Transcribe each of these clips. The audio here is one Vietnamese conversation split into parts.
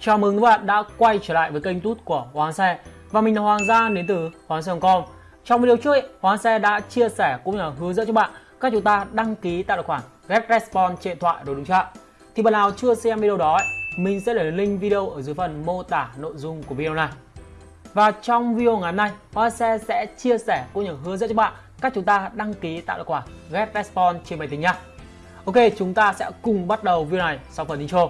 Chào mừng các bạn đã quay trở lại với kênh tút của Hoàng Xe. Và mình là Hoàng Giang đến từ Hoàng Xe.com Trong video trước, ấy, Hoàng Xe đã chia sẻ cũng như là hướng dẫn cho bạn các chúng ta đăng ký tạo tài khoản Get Response trên điện thoại đồ đúng chưa Thì bạn nào chưa xem video đó, ấy, mình sẽ để link video ở dưới phần mô tả nội dung của video này. Và trong video ngày hôm nay, Hoàng Xe sẽ chia sẻ cũng như hướng dẫn cho bạn cách chúng ta đăng ký tạo tài khoản Get Response trên máy tính nha. Ok, chúng ta sẽ cùng bắt đầu video này sau phần intro.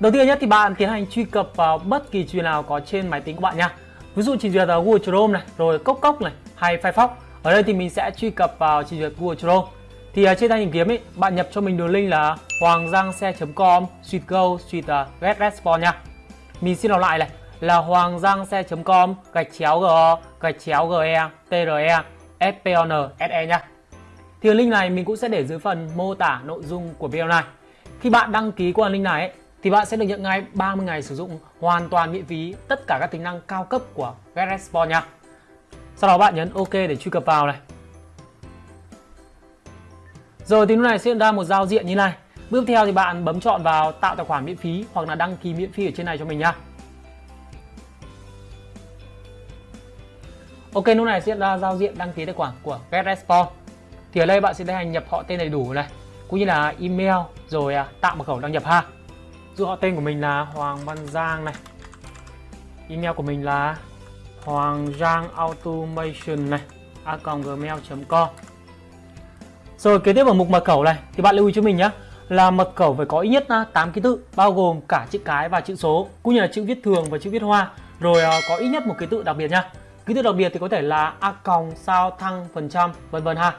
Đầu tiên nhất thì bạn tiến hành truy cập vào bất kỳ trình duyệt nào có trên máy tính của bạn nha. Ví dụ trình duyệt là Google Chrome này, rồi Cốc Cốc này, hay Firefox. Ở đây thì mình sẽ truy cập vào trình duyệt Google Chrome. Thì ở trên thanh tìm kiếm ấy, bạn nhập cho mình đường link là hoanggiangxe.com suite go suite uh, à, get response nha. Mình xin đọc lại này là hoanggiangxe.com gạch chéo g gạch chéo ge tre s se nha. Thì link này mình cũng sẽ để dưới phần mô tả nội dung của video này. Khi bạn đăng ký qua link này ấy, thì bạn sẽ được nhận ngay 30 ngày sử dụng hoàn toàn miễn phí tất cả các tính năng cao cấp của GetResponse nha. Sau đó bạn nhấn OK để truy cập vào này. Rồi thì lúc này sẽ ra một giao diện như này. Bước theo thì bạn bấm chọn vào tạo tài khoản miễn phí hoặc là đăng ký miễn phí ở trên này cho mình nha. Ok lúc này sẽ ra giao diện đăng ký tài khoản của GetResponse. Thì ở đây bạn sẽ tiến hành nhập họ tên đầy đủ này, cũng như là email rồi à, tạo mật khẩu đăng nhập ha. Dụ họ tên của mình là Hoàng Văn Giang này Email của mình là Hoàng Giang Automation này a gmail.com Rồi kế tiếp ở mục mật khẩu này thì bạn lưu ý cho mình nhé là mật khẩu phải có ít nhất à, 8 ký tự bao gồm cả chữ cái và chữ số cũng như là chữ viết thường và chữ viết hoa rồi à, có ít nhất một ký tự đặc biệt nhá. ký tự đặc biệt thì có thể là a còng sao thăng phần trăm vân vân ha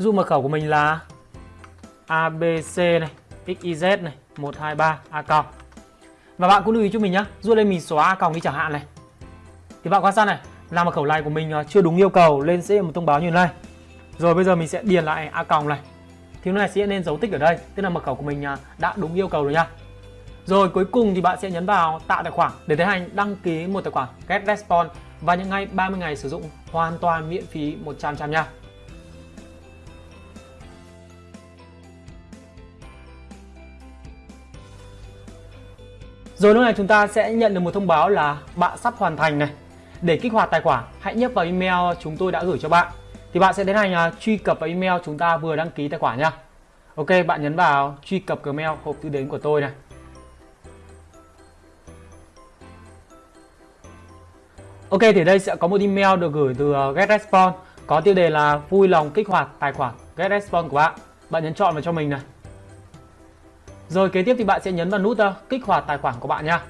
dụ mật khẩu của mình là abc này xyz này 123 a còng. Và bạn cũng lưu ý cho mình nhá dù lên mình xóa a còng đi chẳng hạn này. Thì bạn quan sát này, làm mật khẩu này của mình à, chưa đúng yêu cầu, lên sẽ một thông báo như thế này. Rồi bây giờ mình sẽ điền lại a còng này. Thì này sẽ nên dấu tích ở đây, tức là mật khẩu của mình à, đã đúng yêu cầu rồi nha. Rồi cuối cùng thì bạn sẽ nhấn vào tạo tài khoản để tiến hành đăng ký một tài khoản Get Response và những ngay 30 ngày sử dụng hoàn toàn miễn phí 100% nha. Rồi lúc này chúng ta sẽ nhận được một thông báo là bạn sắp hoàn thành này. Để kích hoạt tài khoản, hãy nhấp vào email chúng tôi đã gửi cho bạn. Thì bạn sẽ tiến hành uh, truy cập vào email chúng ta vừa đăng ký tài khoản nha. Ok, bạn nhấn vào truy cập Gmail hộp thư đến của tôi này. Ok, thì đây sẽ có một email được gửi từ uh, GetResponse có tiêu đề là vui lòng kích hoạt tài khoản GetResponse của bạn. Bạn nhấn chọn vào cho mình này. Rồi kế tiếp thì bạn sẽ nhấn vào nút ờ, kích hoạt tài khoản của bạn nha.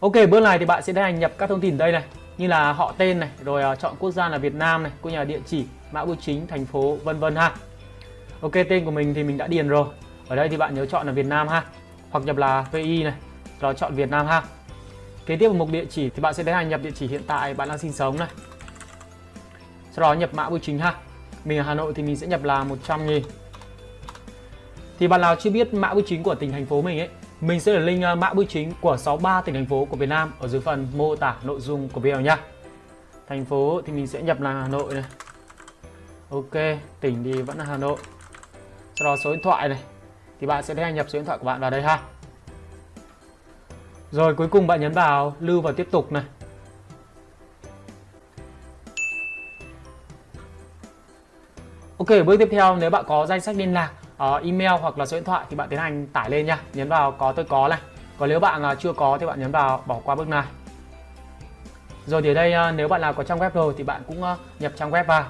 Ok, bước này thì bạn sẽ tiến hành nhập các thông tin đây này, như là họ tên này, rồi ờ, chọn quốc gia là Việt Nam này, cũng như là địa chỉ, mã bưu chính, thành phố, vân vân ha. Ok, tên của mình thì mình đã điền rồi. Ở đây thì bạn nhớ chọn là Việt Nam ha, hoặc nhập là VI này, rồi chọn Việt Nam ha. Kế tiếp vào mục địa chỉ thì bạn sẽ tiến hành nhập địa chỉ hiện tại bạn đang sinh sống này. Sau đó nhập mã bưu chính ha mình ở Hà Nội thì mình sẽ nhập là 100 nghìn. Thì bạn nào chưa biết mã bưu chính của tỉnh thành phố mình ấy, mình sẽ để link ờ, mã bưu chính của 63 tỉnh thành phố của Việt Nam ở dưới phần mô tả nội dung của video nha thành phố thì mình sẽ nhập là Hà Nội này. Ok, tỉnh thì vẫn là Hà Nội. Sau đó số điện thoại này, thì bạn sẽ tiến nhập số điện thoại của bạn vào đây ha. Rồi, cuối cùng bạn nhấn vào lưu và tiếp tục này. Ok, bước tiếp theo nếu bạn có danh sách liên lạc, uh, email hoặc là số điện thoại thì bạn tiến hành tải lên nha. Nhấn vào có tôi có này. Còn nếu bạn uh, chưa có thì bạn nhấn vào bỏ qua bước này. Rồi thì ở đây uh, nếu bạn nào có trang web rồi thì bạn cũng uh, nhập trang web vào.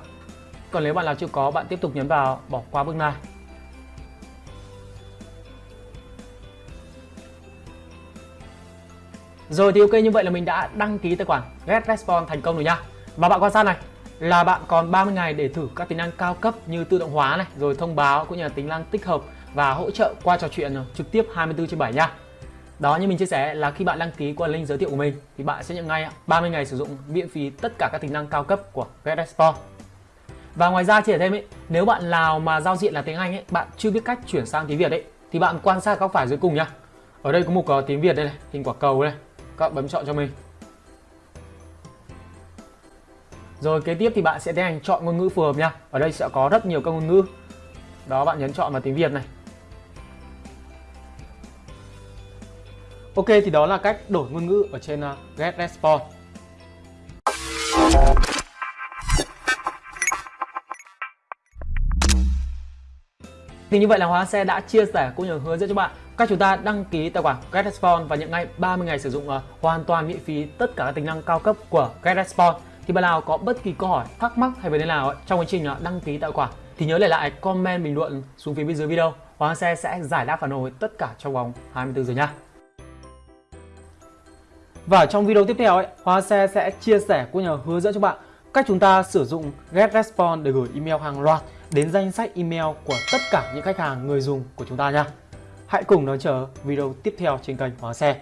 Còn nếu bạn nào chưa có bạn tiếp tục nhấn vào bỏ qua bước này. Rồi thì ok như vậy là mình đã đăng ký tài khoản Get Response thành công rồi nha. Và bạn quan sát này, là bạn còn 30 ngày để thử các tính năng cao cấp như tự động hóa này, rồi thông báo cũng như là tính năng tích hợp và hỗ trợ qua trò chuyện ờ, trực tiếp 24 trên 7 nha. Đó như mình chia sẻ là khi bạn đăng ký qua link giới thiệu của mình thì bạn sẽ nhận ngay ờ, 30 ngày sử dụng miễn phí tất cả các tính năng cao cấp của GetExpo. Và ngoài ra chia sẻ thêm ấy, nếu bạn nào mà giao diện là tiếng Anh ấy, bạn chưa biết cách chuyển sang tiếng Việt ấy thì bạn quan sát góc phải dưới cùng nhá. Ở đây có mục uh, ờ, tiếng Việt đây này, hình quả cầu đây. Các bạn bấm chọn cho mình. Rồi kế tiếp thì bạn sẽ tiến hành chọn ngôn ngữ phù hợp nha. Ở đây sẽ có rất nhiều các ngôn ngữ. Đó bạn nhấn chọn vào tiếng Việt này. Ok thì đó là cách đổi ngôn ngữ ở trên à, uh, GetResponse. Thì như vậy là Hóa Xe đã chia sẻ cũng như hướng dẫn cho bạn cách chúng ta đăng ký tài khoản GetResponse và nhận ngay 30 ngày sử dụng uh, hoàn toàn miễn phí tất cả các tính năng cao cấp của GetResponse. Thì bạn nào có bất kỳ câu hỏi, thắc mắc hay vấn đề nào trong quá trình à, đăng ký tài khoản thì nhớ để lại comment bình luận xuống phía bên dưới video. Hoàng Xe sẽ giải đáp phản hồi tất cả trong vòng 24 giờ nha. Và trong video tiếp theo ấy, Hóa Xe sẽ chia sẻ cũng như hướng dẫn cho bạn cách chúng ta sử dụng GetResponse để gửi email hàng loạt đến danh sách email của tất cả những khách hàng người dùng của chúng ta nha. Hãy cùng đón chờ video tiếp theo trên kênh Hoàng Xe.